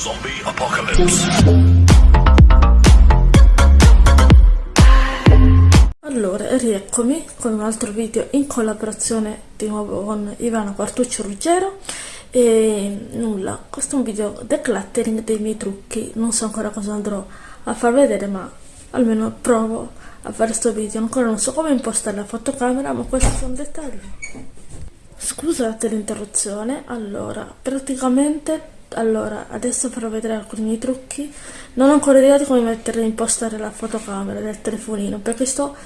Zombie Apocalypse. Allora, rieccomi con un altro video in collaborazione di nuovo con Ivana Quartuccio Ruggero e nulla, questo è un video decluttering dei miei trucchi, non so ancora cosa andrò a far vedere ma almeno provo a fare questo video, ancora non so come impostare la fotocamera ma questi sono dettagli. Scusate l'interruzione, allora, praticamente allora adesso farò vedere alcuni trucchi. Non ho ancora idea di come mettere impostare la fotocamera del telefonino perché sto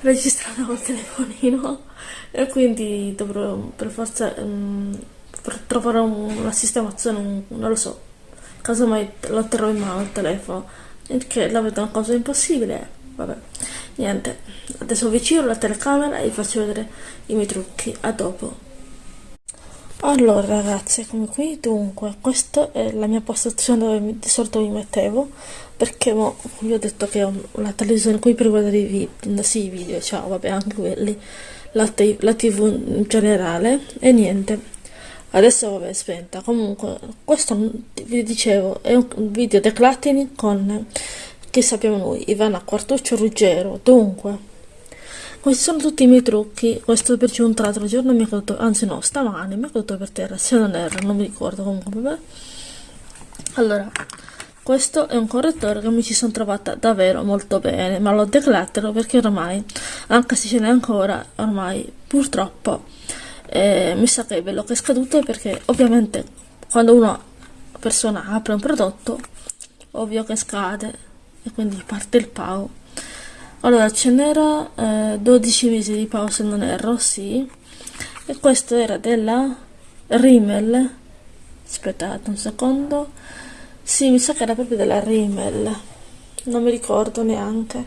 registrando col telefonino e quindi dovrò per forza um, trovare una sistemazione non lo so casomai lo terrò in mano il telefono che la vedo una cosa impossibile. Vabbè niente. Adesso avvicino la telecamera e vi faccio vedere i miei trucchi. A dopo allora ragazzi come qui. Dunque questa è la mia postazione dove di solito mi mettevo perché mo, vi ho detto che ho una televisione qui per guardare i video sì i video ciao vabbè anche quelli la, la tv in generale. E niente. Adesso vabbè spenta comunque questo vi dicevo è un video decluttering con che sappiamo noi Ivana Quartuccio Ruggero. Dunque questi sono tutti i miei trucchi, questo per giunta l'altro giorno mi è caduto, anzi no, stamani mi è caduto per terra, se non erro, non mi ricordo comunque, vabbè. Allora, questo è un correttore che mi ci sono trovata davvero molto bene, ma lo declattero perché ormai, anche se ce n'è ancora, ormai purtroppo eh, mi sa che è bello che è scaduto perché ovviamente quando una persona apre un prodotto, ovvio che scade e quindi parte il PAO allora ce n'era eh, 12 mesi di pausa non erro sì. E questo era della Rimmel. Aspettate un secondo. Sì mi sa che era proprio della Rimmel. Non mi ricordo neanche.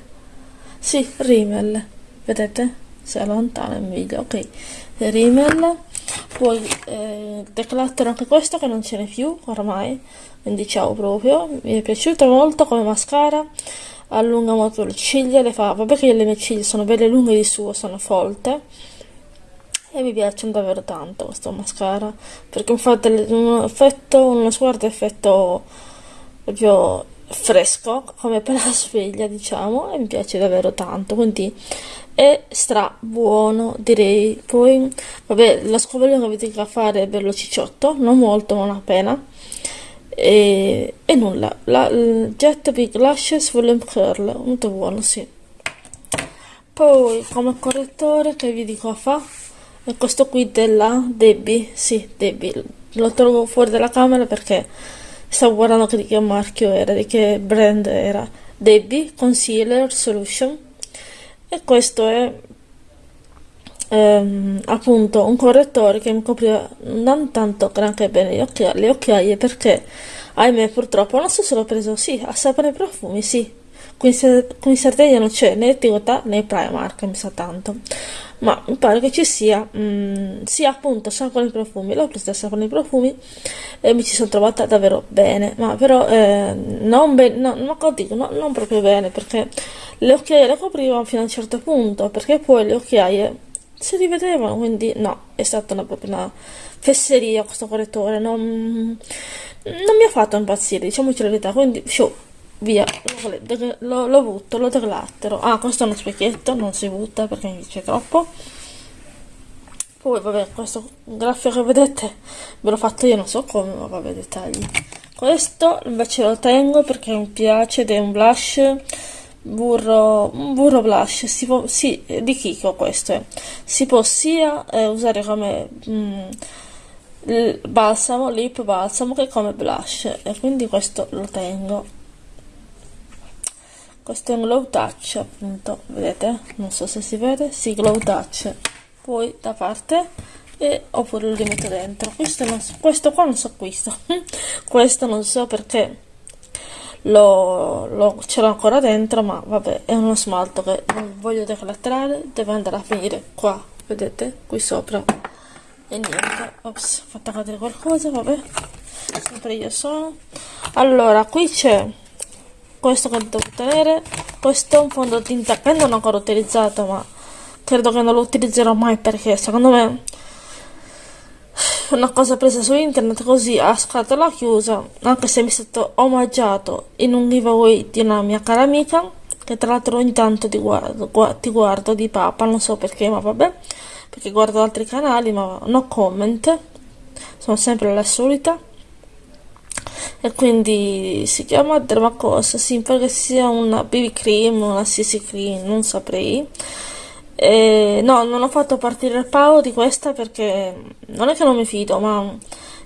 Sì Rimmel. Vedete? Se è lontano il video ok Rimmel. Poi eh, declattero anche questo che non ce n'è più ormai. Quindi ciao proprio. Mi è piaciuto molto come mascara allunga molto le ciglia, le fa, vabbè che le mie ciglia sono belle lunghe di suo, sono folte. E mi piacciono davvero tanto questo mascara perché fa un effetto, uno sguardo effetto proprio fresco come per la sveglia diciamo e mi piace davvero tanto quindi è stra buono direi. Poi vabbè la scovolina che avete da fare è bello cicciotto non molto non appena e, e nulla. La, il Jet Big Lashes Volume Curl molto buono sì. Poi come correttore che vi dico fa? È questo qui della Debbie. Sì Debbie. Lo trovo fuori dalla camera perché stavo guardando che di che marchio era di che brand era. Debbie Concealer Solution. E questo è ehm, appunto un correttore che mi copriva non tanto granché bene le occhiaie, le occhiaie perché ahimè purtroppo non so se l'ho preso sì a sapore profumi sì. Qui in, Sardegna non c'è né Tigotà né Primark mi sa tanto. Ma mi pare che ci sia mm, sia appunto sapone profumi l'ho presa sapone profumi e mi ci sono trovata davvero bene. Ma però eh, non bene no, no, no, non proprio bene perché le occhiaie le coprivano fino a un certo punto perché poi le occhiaie si rivedevano, quindi no, è stata una, una fesseria questo correttore, non, non mi ha fatto impazzire, diciamoci la verità, quindi show, via, lo, butto, lo declattero. Ah, questo è uno specchietto, non si butta perché mi dice troppo. Poi vabbè, questo graffio che vedete ve l'ho fatto io, non so come, ma vabbè, dettagli. Questo invece lo tengo perché mi piace ed è un blush burro, burro blush si può, sì, di Kiko questo è si può sia eh, usare come mm, balsamo, lip balsamo che come blush e quindi questo lo tengo. Questo è un glow touch appunto vedete? Non so se si vede. Sì glow touch. Poi da parte e oppure lo rimetto dentro. Questo, non questo qua non so questo. Questo non so perché lo, lo ce l'ho ancora dentro ma vabbè è uno smalto che non voglio declattrare deve andare a finire qua vedete? Qui sopra. E niente ops ho fatto cadere qualcosa vabbè. Sempre io sono allora qui c'è questo che devo tenere questo è un fondotinta che non ho ancora utilizzato ma credo che non lo utilizzerò mai perché secondo me una cosa presa su internet così a scatola chiusa, anche se mi è stato omaggiato in un giveaway di una mia cara amica, che tra l'altro ogni tanto ti guardo, gu ti guardo di papa, non so perché, ma vabbè, perché guardo altri canali, ma no comment, sono sempre la solita. E quindi si chiama Dermacos, sì, perché sia una BB cream, una CC cream, non saprei. E no, non ho fatto partire il pago di questa perché non è che non mi fido, ma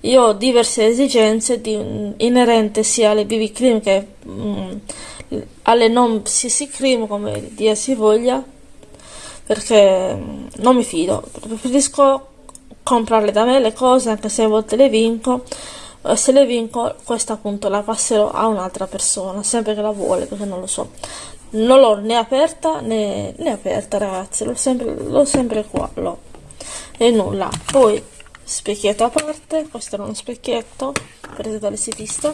io ho diverse esigenze di, inerente sia alle BB cream che mh, mm, alle non CC cream, come dia si voglia, perché mm, non mi fido. Preferisco comprarle da me le cose, anche se a volte le vinco. Se le vinco, questa appunto la passerò a un'altra persona, sempre che la vuole, perché non lo so non l'ho né aperta né, né aperta ragazzi. L'ho sempre, sempre qua l'ho. E nulla. Poi specchietto a parte. Questo è uno specchietto preso dall'estetista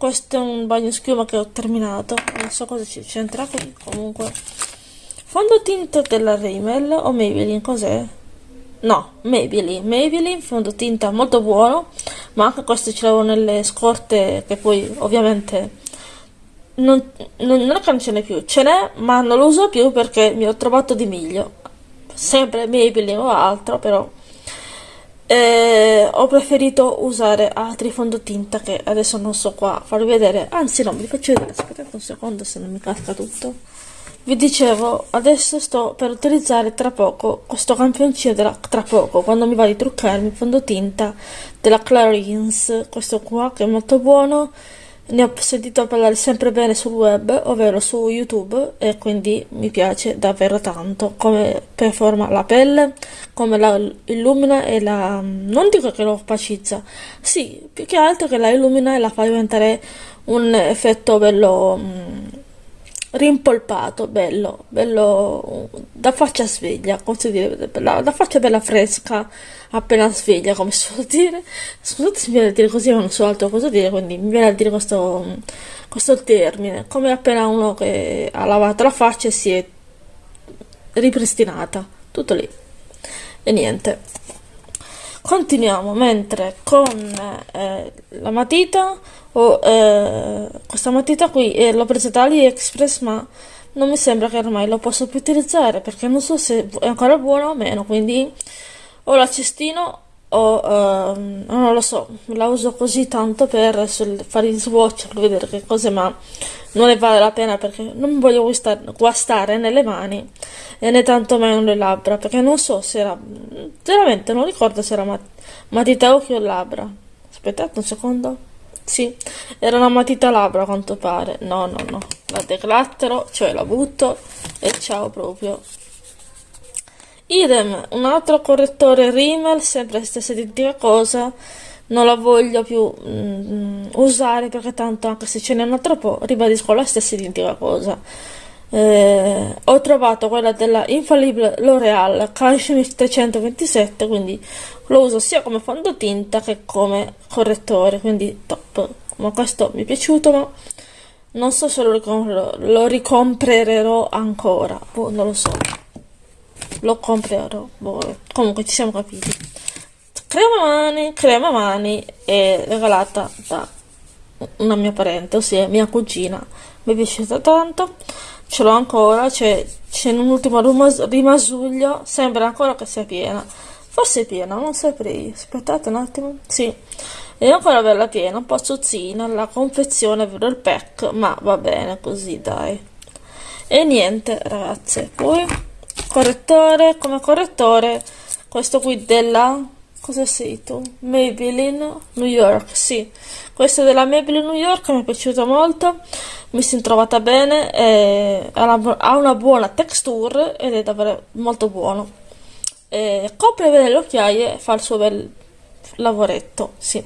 questo è un bagno schiuma che ho terminato. Non so cosa c'entra qui comunque. Fondotinta della Rimmel o Maybelline? Cos'è? no Maybelline. Maybelline fondotinta molto buono ma anche questo ce l'avevo nelle scorte che poi ovviamente non, non, non è che non ce n'è più, ce n'è, ma non lo uso più perché mi ho trovato di meglio. Sempre Maybelline o altro, però eh, ho preferito usare altri fondotinta che adesso non so qua farvi vedere. Anzi, no, vi faccio vedere. Aspettate un secondo se non mi casca tutto. Vi dicevo, adesso sto per utilizzare tra poco questo campioncino della, tra poco, quando mi va di truccarmi fondotinta della Clarins, questo qua che è molto buono ne ho sentito parlare sempre bene sul web, ovvero su YouTube, e quindi mi piace davvero tanto. Come performa la pelle, come la illumina e la... non dico che lo opacizza, sì, più che altro che la illumina e la fa diventare un effetto bello... Mm, rimpolpato, bello, bello da faccia sveglia, come si dire, da, da faccia bella fresca, appena sveglia, come si può dire. Scusate se mi viene a dire così, ma non so altro cosa dire, quindi mi viene a dire questo, questo termine, come appena uno che ha lavato la faccia e si è ripristinata, tutto lì. E niente. Continuiamo, mentre con eh, la matita oh, eh, questa matita qui eh, l'ho presa da AliExpress ma non mi sembra che ormai lo posso più utilizzare perché non so se è ancora buono o meno quindi o la cestino o ehm, non lo so la uso così tanto per fare il swatch per vedere che cose ma non ne vale la pena perché non voglio guastare nelle mani e né tanto meno le labbra perché non so se era veramente non ricordo se era mat matita occhio o labbra aspettate un secondo sì, era una matita labbra a quanto pare. No, no, no. La declattero, cioè la butto e ciao proprio. Idem, un altro correttore Rimmel, sempre la stessa identica cosa. Non la voglio più mm, usare perché tanto anche se ce n'è un altro po', ribadisco la stessa identica cosa. Eh, ho trovato quella della infallibile L'Oreal Cashmere 327 quindi lo uso sia come fondotinta che come correttore quindi top. Ma questo mi è piaciuto ma non so se lo, ricomprerò, lo ricomprerò ancora. Boh, non lo so. Lo comprerò. Boh. comunque ci siamo capiti. Crema mani crema mani è regalata da una mia parente ossia mia cugina. Mi è piaciuta tanto ce l'ho ancora c'è, c'è un ultimo rimasuglio sembra ancora che sia piena. Forse è piena non saprei. Aspettate un attimo. Sì. È ancora bella piena un po' zuzzina la confezione il pack ma va bene così dai. E niente ragazze. Poi correttore come correttore questo qui della cosa sei tu? Maybelline New York sì. Questo della Maybelline New York mi è piaciuto molto mi sono trovata bene ha una buona texture ed è davvero molto buono. E copre bene le occhiaie e fa il suo bel lavoretto sì.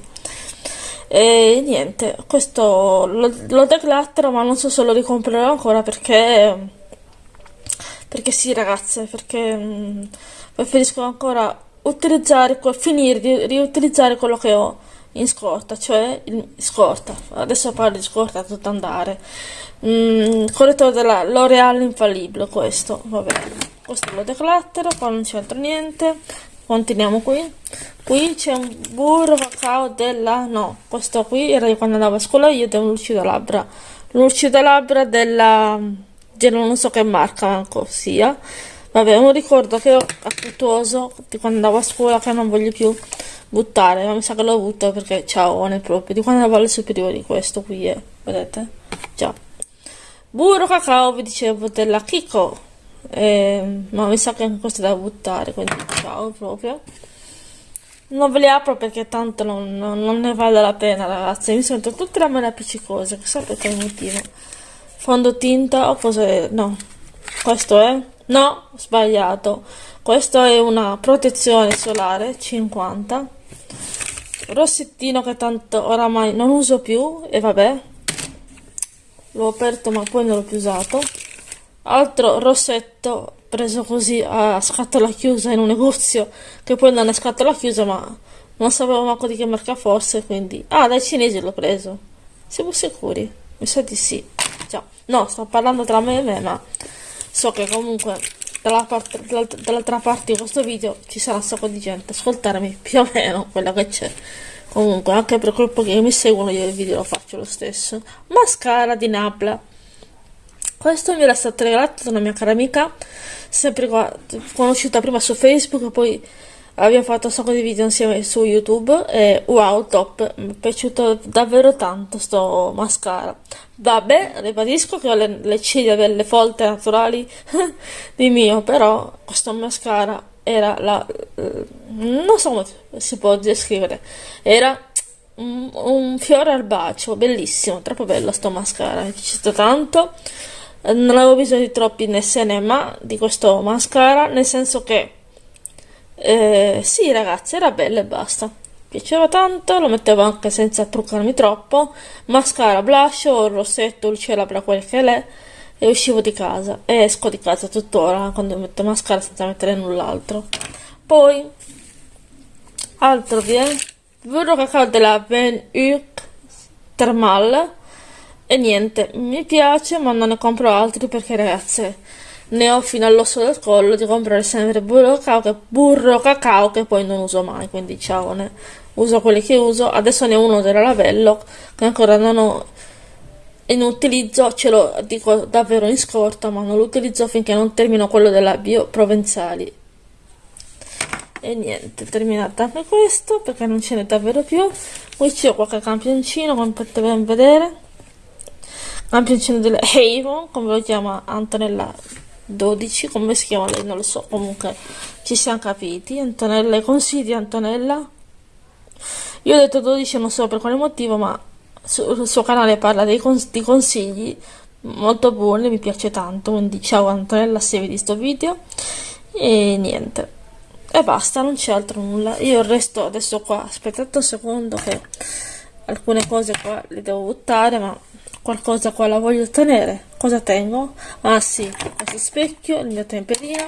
E niente questo lo, lo declattero ma non so se lo ricomprerò ancora perché perché sì ragazze perché mh, mm, preferisco ancora utilizzare finire di riutilizzare quello che ho in scorta, cioè in scorta, adesso parlo di scorta a tutto andare. Mm, correttore della L'Oreal infallibile, questo, va bene. Questo lo declattero, qua non c'entra niente. continuiamo qui qui c'è un burro cacao della no questo qui era di quando andavo a scuola io ed è un lucido labbra lucido labbra della non so che marca sia vabbè un ricordo che ho affettuoso di quando andavo a scuola che non voglio più buttare ma mi sa che l'ho avuto perché ciao ne proprio di quando andavo alle superiori questo qui è vedete? Già. Burro cacao vi dicevo della Kiko. Eh, ma mi sa che anche questo è da buttare quindi ciao proprio. Non ve li apro perché tanto non, non, non ne vale la pena ragazzi. Mi sento tutte le mani appiccicose chissà per quale motivo fondo tinta o cos'è no. Questo è no sbagliato. Questo è una protezione solare 50 rossettino che tanto oramai non uso più e vabbè. L'ho aperto ma poi non l'ho più usato. Altro rossetto preso così a scatola chiusa in un negozio che poi non è scatola chiusa ma non sapevo manco di che marca fosse quindi ah dai cinesi l'ho preso. Siamo sicuri? Mi sa di sì. Già. no sto parlando tra me e me ma so che comunque dall'altra dall parte di questo video ci sarà un sacco di gente. Ascoltarmi più o meno quella che c'è. Comunque anche per quel po' che mi seguono io il video lo faccio lo stesso. Mascara di Nabla. Questo mi era stato regalato da una mia cara amica, sempre conosciuta prima su Facebook poi abbiamo fatto un sacco di video insieme su YouTube e wow, top, mi è piaciuto davvero tanto sto mascara. Vabbè, ribadisco che ho le, le ciglia delle folte naturali di mio, però questo mascara era la... non so come si può descrivere, era un, un fiore al bacio, bellissimo, troppo bello sto mascara, mi è piaciuto tanto. Non avevo bisogno di troppi NSN ma di questo mascara nel senso che eh, sì ragazzi era bello e basta. Piaceva tanto lo mettevo anche senza truccarmi troppo. Mascara blush rossetto luce labbra quel che è e uscivo di casa. E esco di casa tuttora quando metto mascara senza mettere null'altro. Poi altro vi è burro cacao della Ben Uc Thermal. E niente, mi piace ma non ne compro altri perché ragazze ne ho fino all'osso del collo di comprare sempre burro cacao, che, burro cacao che poi non uso mai, quindi ciao, ne uso quelli che uso. Adesso ne ho uno della Lavello che ancora non ho in utilizzo, ce lo dico davvero in scorta, ma non lo utilizzo finché non termino quello della Bio Provenzali. E niente, terminata anche questo perché non ce n'è davvero più. Qui c'è qualche campioncino, come potete ben vedere campioncino delle Avon come lo chiama Antonella 12 come si chiama lei? Non lo so comunque ci siamo capiti. Antonella consigli Antonella? Io ho detto 12 non so per quale motivo ma sul suo canale parla dei cons di consigli molto buoni mi piace tanto quindi ciao Antonella se vedi sto video. E niente. E basta non c'è altro nulla. Io resto adesso qua aspettate un secondo che alcune cose qua le devo buttare ma qualcosa qua la voglio ottenere cosa tengo? ah sì, questo specchio, il mio temperino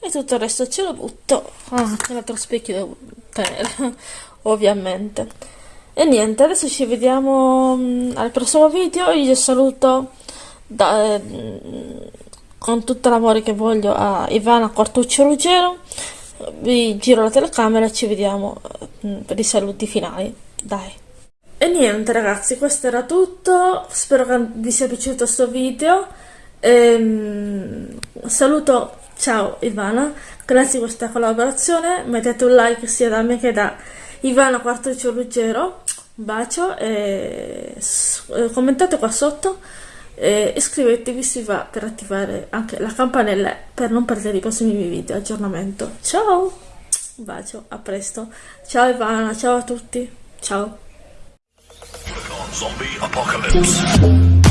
e tutto il resto ce lo butto. Ah, anche l'altro specchio devo tenere ovviamente. E niente, adesso ci vediamo mm, al prossimo video. Io vi saluto da, mm, con tutto l'amore che voglio a Ivana Quartuccio Ruggero. Vi giro la telecamera e ci vediamo mm, per i saluti finali. Dai e niente ragazzi, questo era tutto, spero che vi sia piaciuto questo video. Ehm, saluto, ciao Ivana, grazie di questa collaborazione, mettete un like sia da me che da Ivana Quartuccio Ruggero, un bacio e commentate qua sotto. E iscrivetevi se va per attivare anche la campanella per non perdere i prossimi video. Aggiornamento. Ciao, un bacio, a presto, ciao Ivana, ciao a tutti, ciao. Zombie apocalypse.